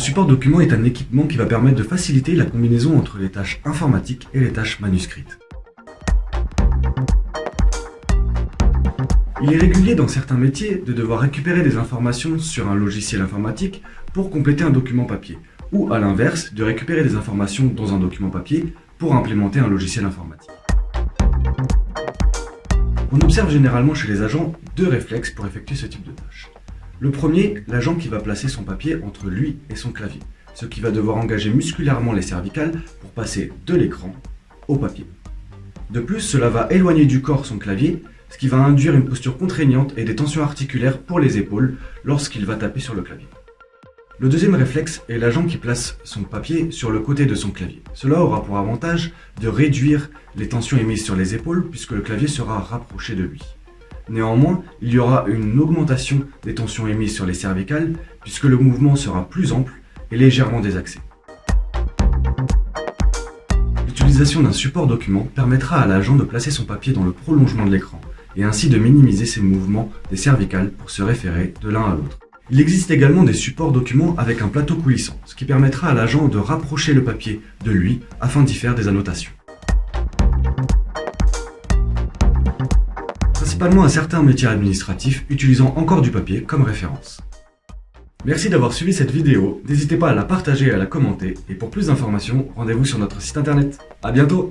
support document est un équipement qui va permettre de faciliter la combinaison entre les tâches informatiques et les tâches manuscrites. Il est régulier dans certains métiers de devoir récupérer des informations sur un logiciel informatique pour compléter un document papier, ou à l'inverse, de récupérer des informations dans un document papier pour implémenter un logiciel informatique. On observe généralement chez les agents deux réflexes pour effectuer ce type de tâche. Le premier, l'agent qui va placer son papier entre lui et son clavier, ce qui va devoir engager musculairement les cervicales pour passer de l'écran au papier. De plus, cela va éloigner du corps son clavier, ce qui va induire une posture contraignante et des tensions articulaires pour les épaules lorsqu'il va taper sur le clavier. Le deuxième réflexe est l'agent qui place son papier sur le côté de son clavier. Cela aura pour avantage de réduire les tensions émises sur les épaules puisque le clavier sera rapproché de lui. Néanmoins, il y aura une augmentation des tensions émises sur les cervicales puisque le mouvement sera plus ample et légèrement désaxé. L'utilisation d'un support document permettra à l'agent de placer son papier dans le prolongement de l'écran et ainsi de minimiser ses mouvements des cervicales pour se référer de l'un à l'autre. Il existe également des supports documents avec un plateau coulissant, ce qui permettra à l'agent de rapprocher le papier de lui afin d'y faire des annotations. Principalement à certains métiers administratifs utilisant encore du papier comme référence. Merci d'avoir suivi cette vidéo, n'hésitez pas à la partager et à la commenter, et pour plus d'informations, rendez-vous sur notre site internet. A bientôt